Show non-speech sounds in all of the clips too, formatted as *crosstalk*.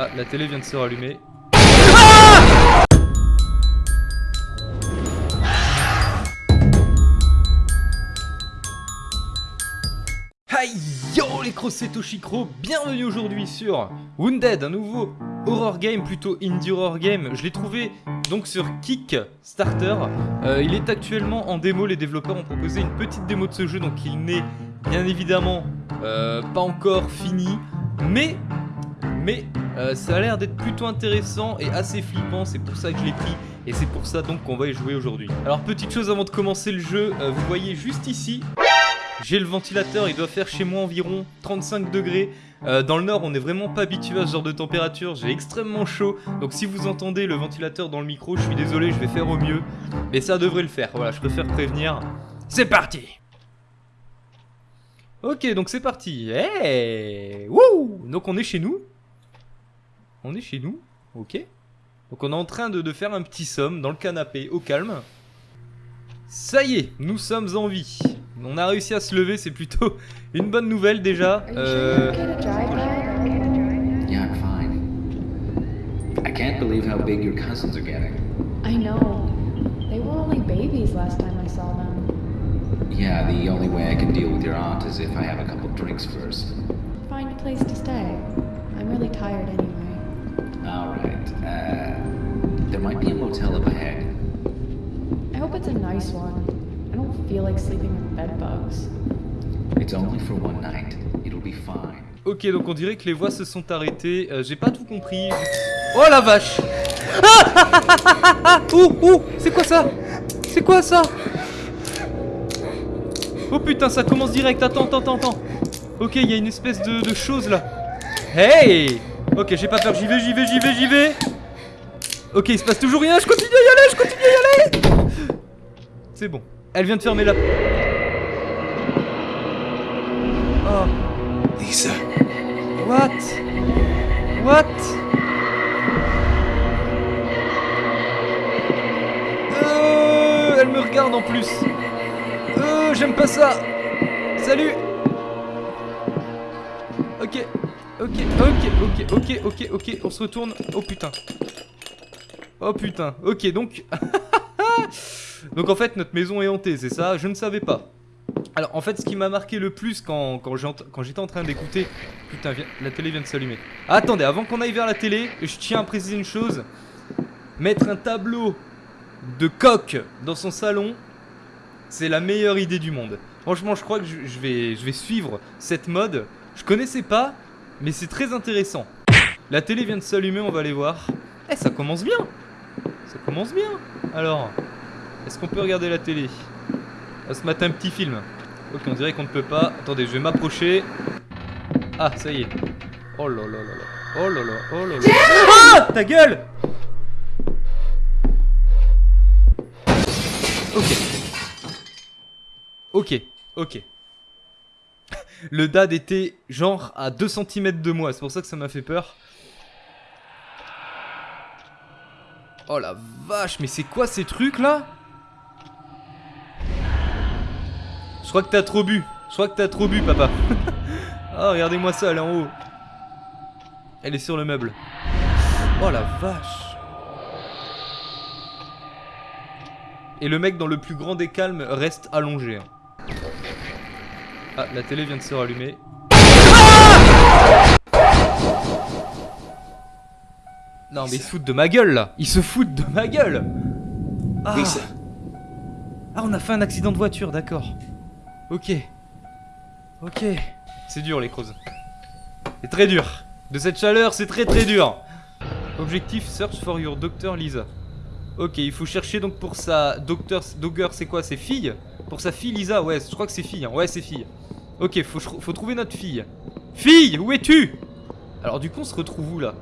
Ah, la télé vient de se rallumer. Hi yo les c'est Toshikro, bienvenue aujourd'hui sur Wounded, un nouveau horror game, plutôt indie horror game. Je l'ai trouvé donc sur Kickstarter. Euh, il est actuellement en démo, les développeurs ont proposé une petite démo de ce jeu, donc il n'est bien évidemment euh, pas encore fini. Mais, mais euh, ça a l'air d'être plutôt intéressant et assez flippant, c'est pour ça que je l'ai pris. Et c'est pour ça donc qu'on va y jouer aujourd'hui. Alors petite chose avant de commencer le jeu, vous voyez juste ici, j'ai le ventilateur, il doit faire chez moi environ 35 degrés. Euh, dans le nord, on n'est vraiment pas habitué à ce genre de température, j'ai extrêmement chaud. Donc si vous entendez le ventilateur dans le micro, je suis désolé, je vais faire au mieux. Mais ça devrait le faire, voilà, je préfère prévenir. C'est parti Ok, donc c'est parti. Hey Wouh Donc on est chez nous. On est chez nous, ok. Donc on est en train de, de faire un petit somme dans le canapé, au calme. Ça y est, nous sommes en vie. On a réussi à se lever, c'est plutôt *laughs* une bonne nouvelle déjà. Euh... Yeah, I'm fine. I can't believe how big your cousins are getting. I know. They were only babies last time I saw them. Yeah, the only way I can deal with your aunt is if I have a couple drinks first. Find a place to stay. I'm really tired anyway. Alright, uh, there might be a motel up ahead. I hope it's a nice one. I don't feel like sleeping with bed bugs. It's only for one night. It'll be fine. Ok, donc on dirait que les voix se sont arrêtées. Euh, J'ai pas tout compris. Oh la vache Ah Ouh, ouh C'est quoi ça C'est quoi ça Oh putain, ça commence direct. Attends, attends, attends. Ok, il y a une espèce de, de chose là. Hey Ok, j'ai pas peur. J'y vais, j'y vais, j'y vais, j'y vais. Ok, il se passe toujours rien. Je continue à y aller, je continue à y aller. C'est bon. Elle vient de fermer la... Oh. Lisa. What? What? Euh, Elle me regarde en plus. Euh, j'aime pas ça. Salut. Ok, ok, ok, ok, ok, ok, ok, on se retourne. Oh putain. Oh putain. Ok, donc... *laughs* donc en fait, notre maison est hantée, c'est ça? Je ne savais pas. Alors en fait ce qui m'a marqué le plus quand, quand j'étais en train d'écouter... Putain, la télé vient de s'allumer. Attendez, avant qu'on aille vers la télé, je tiens à préciser une chose. Mettre un tableau de coq dans son salon, c'est la meilleure idée du monde. Franchement, je crois que je, vais, je vais suivre cette mode. Je connaissais pas, mais c'est très intéressant. La télé vient de s'allumer, on va aller voir. Eh, ça commence bien Ça commence bien Alors, est-ce qu'on peut regarder la télé? On va se un petit film. Ok, on dirait qu'on ne peut pas. Attendez, je vais m'approcher. Ah, ça y est. Oh là là là là. Oh là là, oh là là. Ah Ta gueule Ok. Ok, ok. Le dad était genre à 2 cm de moi, c'est pour ça que ça m'a fait peur. Oh la vache, mais c'est quoi ces trucs là? Je crois que t'as trop bu. Je crois que t'as trop bu, papa. oh, *laughs* regardez-moi ça, elle est en haut. Elle est sur le meuble. Oh la vache. Et le mec dans le plus grand des calmes reste allongé. Ah, la télé vient de se rallumer. non mais ils se foutent de ma gueule là Ils se foutent de ma gueule ah. ah on a fait un accident de voiture, d'accord. Ok. Ok. C'est dur les creuses. C'est très dur. De cette chaleur, c'est très très dur. Objectif, search for your doctor Lisa. Ok, il faut chercher donc pour sa docteur... Dogger, c'est quoi? C'est fille? Pour sa fille Lisa? Ouais, je crois que c'est fille. Hein. Ouais, c'est fille. Ok, faut, trouver notre fille. Fille, où es-tu? Alors du coup, on se retrouve où là?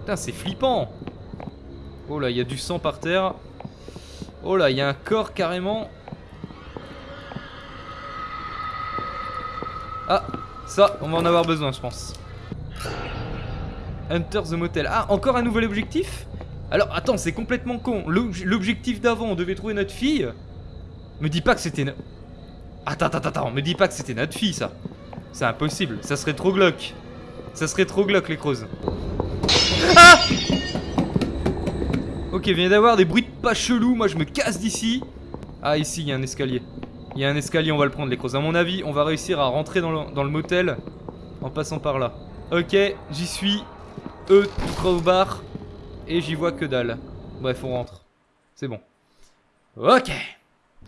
Putain, c'est flippant. Oh là, il y a du sang par terre. Oh là, il y a un corps carrément. Ah, ça, on va en avoir besoin, je pense. Hunter the Motel. Ah, encore un nouvel objectif? Alors, attends, c'est complètement con. L'objectif d'avant, on devait trouver notre fille? Me dis pas que c'était... Attends, attends, attends, me dis pas que c'était notre fille, ça. C'est impossible, ça serait trop glauque. Ça serait trop glauque, les creuses. Ok, il vient d'avoir des bruits de pas chelous. Moi, je me casse d'ici. Ah, ici, il y a un escalier. Il y a un escalier, on va le prendre, les crozes. À mon avis, on va réussir à rentrer dans le, dans le motel en passant par là. Ok, j'y suis. E, crowbar. Et j'y vois que dalle. Bref, on rentre. C'est bon. Ok.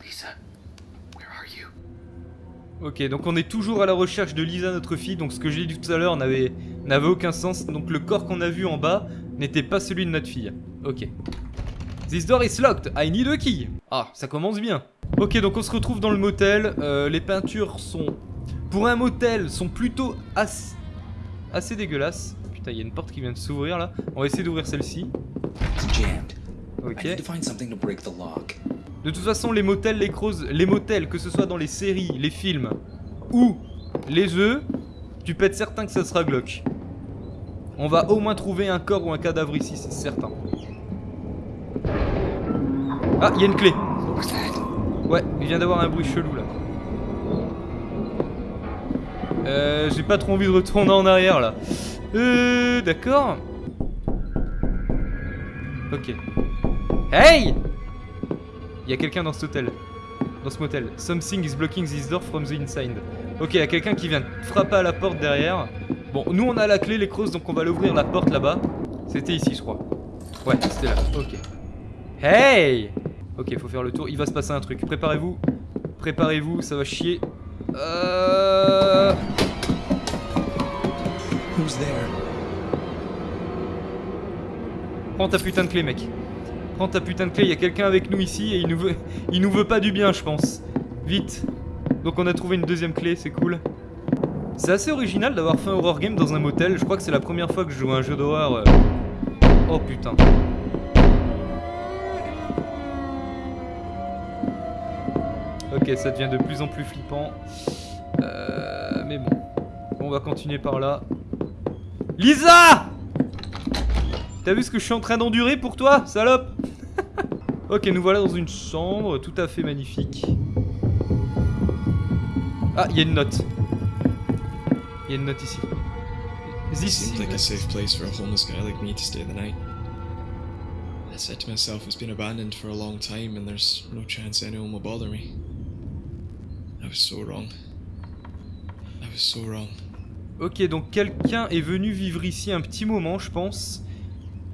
Lisa? Ok, donc on est toujours à la recherche de Lisa, notre fille. Donc ce que j'ai dit tout à l'heure n'avait n'avait aucun sens. Donc le corps qu'on a vu en bas n'était pas celui de notre fille. Ok. This door is locked. I need a key. Ah, ça commence bien. Ok, donc on se retrouve dans le motel. Euh, les peintures sont, pour un motel, sont plutôt assez, assez dégueulasses. Putain, il y a une porte qui vient de s'ouvrir là. On va essayer d'ouvrir celle-ci. It's jammed. I Ok. De toute façon, les motels, les crozes, les motels, que ce soit dans les séries, les films ou les jeux, tu peux être certain que ça sera glauque. On va au moins trouver un corps ou un cadavre ici, c'est certain. Ah, il y a une clé. Ouais, il vient d'avoir un bruit chelou là. Euh, j'ai pas trop envie de retourner en arrière là. Euh, d'accord. Ok. Hey Il y a quelqu'un dans cet hôtel. Dans ce motel. Something is blocking this door from the inside. Ok, il y a quelqu'un qui vient de frapper à la porte derrière. Bon, nous on a la clé, les crosses, donc on va l'ouvrir la porte là-bas. C'était ici, je crois. Ouais, c'était là. Ok. Hey Ok, faut faire le tour. Il va se passer un truc. Préparez-vous. Préparez-vous, ça va chier. Euh... Who's there? Prends ta putain de clé, mec. Prends ta putain de clé. Il y a quelqu'un avec nous ici et il nous veut, il nous veut pas du bien, je pense. Vite. Donc on a trouvé une deuxième clé, c'est cool. C'est assez original d'avoir fait un horror game dans un motel. Je crois que c'est la première fois que je joue à un jeu d'horreur. euh. Oh putain. Ok, ça devient de plus en plus flippant. Euh, mais bon. On va continuer par là. Lisa T'as vu ce que je suis en train d'endurer pour toi, salope? Ok, nous voilà dans une chambre tout à fait magnifique. Ah, il y a une note. Il y a une note ici. This Seemed like a safe place for a homeless guy like me to stay the night. I said to myself, it's been abandoned for a long time and there's no chance anyone will bother me. I was so wrong. I was so wrong. Ok, donc quelqu'un est venu vivre ici un petit moment, je pense.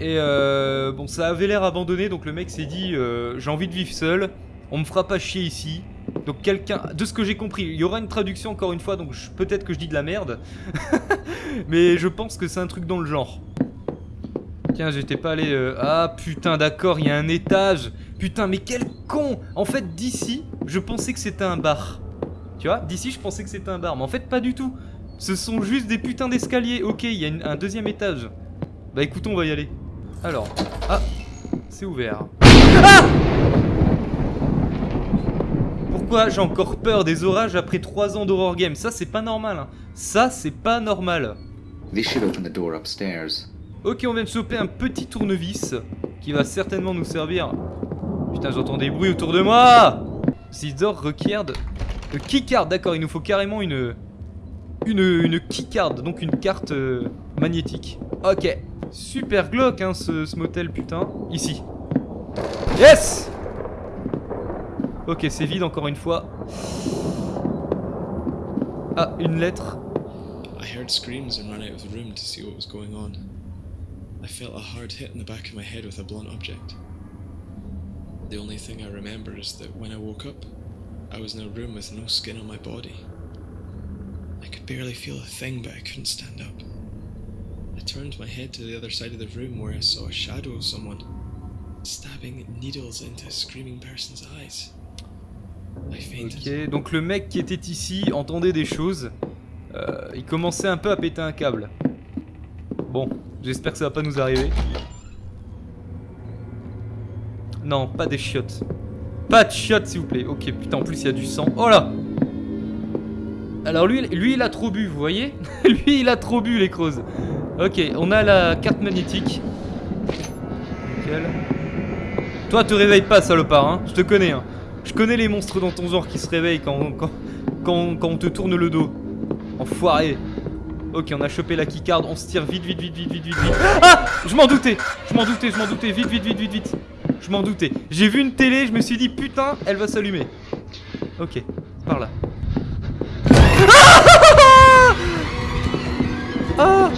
Et euh, bon, ça avait l'air abandonné, donc le mec s'est dit euh, j'ai envie de vivre seul, on me fera pas chier ici. Donc quelqu'un, de ce que j'ai compris, il y aura une traduction encore une fois, donc peut-être que je dis de la merde. *laughs* Mais je pense que c'est un truc dans le genre. Tiens, j'étais pas allé... euh, Ah putain, d'accord, il y a un étage. Putain, mais quel con En fait, d'ici, je pensais que c'était un bar. Tu vois, d'ici, je pensais que c'était un bar, mais en fait, pas du tout. Ce sont juste des putains d'escaliers. Ok, il y a un deuxième étage. Bah écoute, on va y aller. Alors, ah, c'est ouvert. Ah Pourquoi j'ai encore peur des orages après 3 ans d'horror game? Ça, c'est pas normal. hein. Ça, c'est pas normal. This should open the door upstairs. Ok, on vient de choper un petit tournevis qui va certainement nous servir. Putain, j'entends des bruits autour de moi This door requiert de keycard. D'accord, il nous faut carrément une une une keycard, donc une carte euh, magnétique. Ok, super glauque hein, ce, ce motel, putain. Ici. Yes Ok, c'est vide encore une fois. Ah, une lettre. I heard screams and ran out of the room to see what was going on. I felt a hard hit in the back of my head with a blunt object. The only thing I remember is that when I woke up, I was in a room with no skin on my body. I could barely feel a thing, but I couldn't stand up. I turned my head to the other side of the room where I saw a shadow of someone stabbing needles into a screaming person's eyes. I fainted. Ok, donc le mec qui était ici entendait des choses. Euh, il commençait un peu à péter un câble. Bon, j'espère que ça va pas nous arriver. Non, pas des chiottes. Pas de chiottes, s'il vous plaît. Ok, putain, en plus il y a du sang. Oh là Alors lui, lui il a trop bu, vous voyez? *laughs* Lui il a trop bu, les crozes. Ok, on a la carte magnétique. Nickel. Toi, te réveille pas, salopard, hein. Je te connais, hein. Je connais les monstres dans ton genre qui se réveillent quand, on te tourne le dos. Enfoiré. Ok, on a chopé la keycard, on se tire vite, vite, vite, vite, vite, vite, vite. Ah Je m'en doutais Je m'en doutais, je m'en doutais, vite, vite, vite, vite, vite. Je m'en doutais. J'ai vu une télé, je me suis dit, putain, elle va s'allumer. Ok, par là. Ah Ah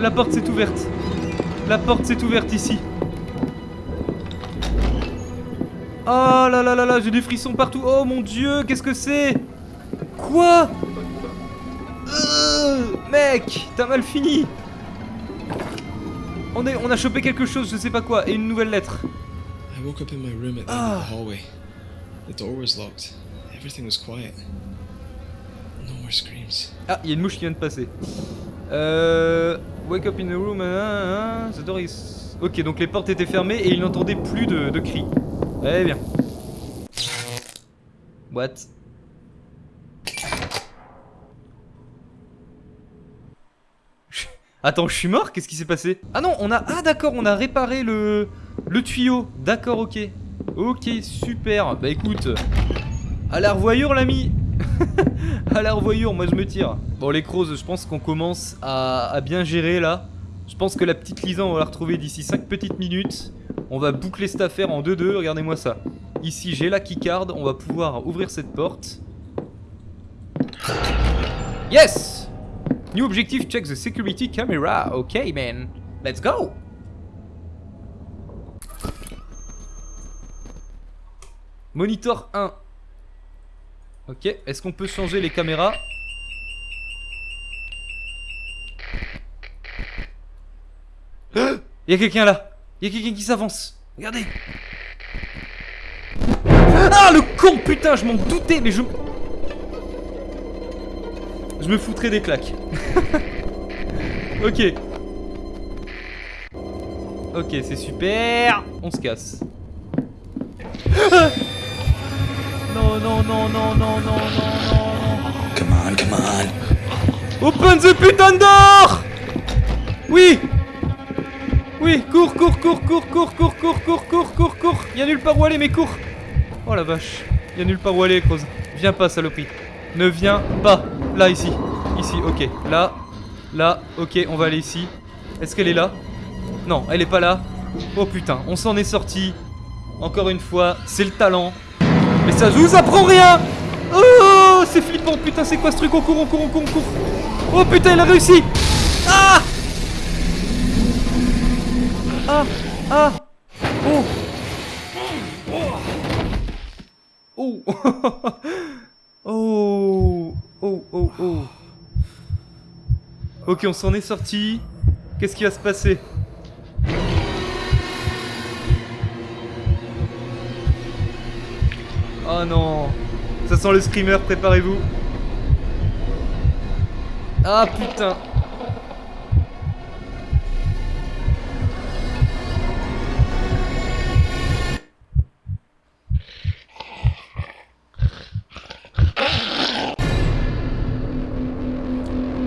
La porte s'est ouverte. La porte s'est ouverte ici. Oh là là là là, j'ai des frissons partout. Oh mon dieu, qu'est-ce que c'est? Quoi? Euh, Mec, t'as mal fini. On, est, on a chopé quelque chose, je sais pas quoi, et une nouvelle lettre. I woke up in my room at the end Ah. of the hallway. The door was locked. Everything was quiet. No more screams. Ah, il y a une mouche qui vient de passer. Euh. Wake up in the room. hein, hein, the door is. Ok, donc les portes étaient fermées et il n'entendait plus de, de cris. Eh bien. What? *laughs* Attends, je suis mort? Qu'est-ce qui s'est passé? Ah non, on a. Ah d'accord, on a réparé le. Le tuyau. D'accord, ok. Ok, super. Bah écoute. À la revoyure, l'ami *laughs* à la revoyure, moi je me tire. Bon, les crows, je pense qu'on commence à, bien gérer là. Je pense que la petite Lisa, on va la retrouver d'ici 5 petites minutes. On va boucler cette affaire en 2-2, regardez-moi ça. Ici, j'ai la keycard, on va pouvoir ouvrir cette porte. Yes New objective, check the security camera. Ok, man. Let's go Monitor 1. Ok, est-ce qu'on peut changer les caméras Il y a quelqu'un là. Il y a quelqu'un qui s'avance. Regardez. Ah le con putain je m'en doutais mais je... Je me foutrais des claques. *laughs* Ok. Ok c'est super. On se casse. Ah non, non, non, non, non, non, non, non. Come on, come on. Open the putain door Oui Oui, cours, cours, cours, cours, cours, cours, cours, cours, cours, cours, cours. Y'a nulle part où aller, mais cours. Oh la vache. Y'a nulle part où aller, Croz. Viens pas, saloperie. Ne viens pas. Là, ici. Ici, ok. Là. Là, ok, on va aller ici. Est-ce qu'elle est là Non, elle est pas là. Oh putain, on s'en est sorti. Encore une fois, c'est le talent. Mais ça nous apprend rien. Oh, c'est flippant, putain, c'est quoi ce truc On court, on court, on court, on court. Oh putain, il a réussi. Ah. Ah Ah. Oh. Oh. *laughs* Oh. Oh oh oh. Ok, on s'en est sorti. Qu'est-ce qui va se passer? Oh non. Ça sent le screamer, préparez-vous. Ah putain.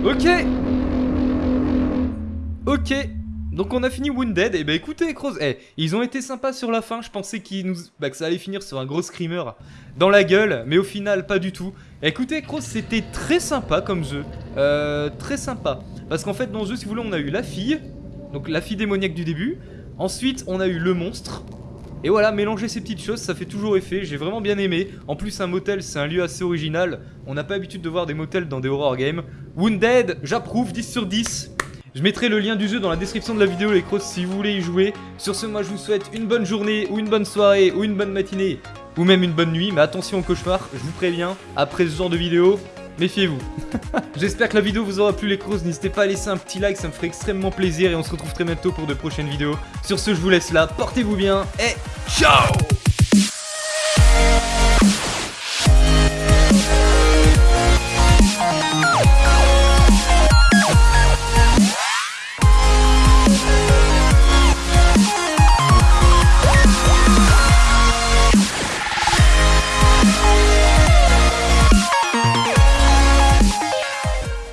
Ok. Ok donc on a fini Wounded, et bah écoutez Croz, eh, ils ont été sympas sur la fin, je pensais qu'ils nous... bah, que ça allait finir sur un gros screamer dans la gueule, mais au final pas du tout. Écoutez Croz, c'était très sympa comme jeu, euh, très sympa. Parce qu'en fait dans le si vous voulez, on a eu la fille, donc la fille démoniaque du début, ensuite on a eu le monstre, et voilà, mélanger ces petites choses, ça fait toujours effet, j'ai vraiment bien aimé. En plus, un motel, c'est un lieu assez original. On n'a pas l'habitude de voir des motels dans des horror games. Wounded, j'approuve, 10 sur 10. Je mettrai le lien du jeu dans la description de la vidéo, les crocs, si vous voulez y jouer. Sur ce, moi, je vous souhaite une bonne journée, ou une bonne soirée, ou une bonne matinée, ou même une bonne nuit. Mais attention au cauchemar, je vous préviens, après ce genre de vidéo, méfiez-vous. *laughs* J'espère que la vidéo vous aura plu, les crocs. N'hésitez pas à laisser un petit like, ça me ferait extrêmement plaisir. Et on se retrouve très bientôt pour de prochaines vidéos. Sur ce, je vous laisse là, portez-vous bien, et ciao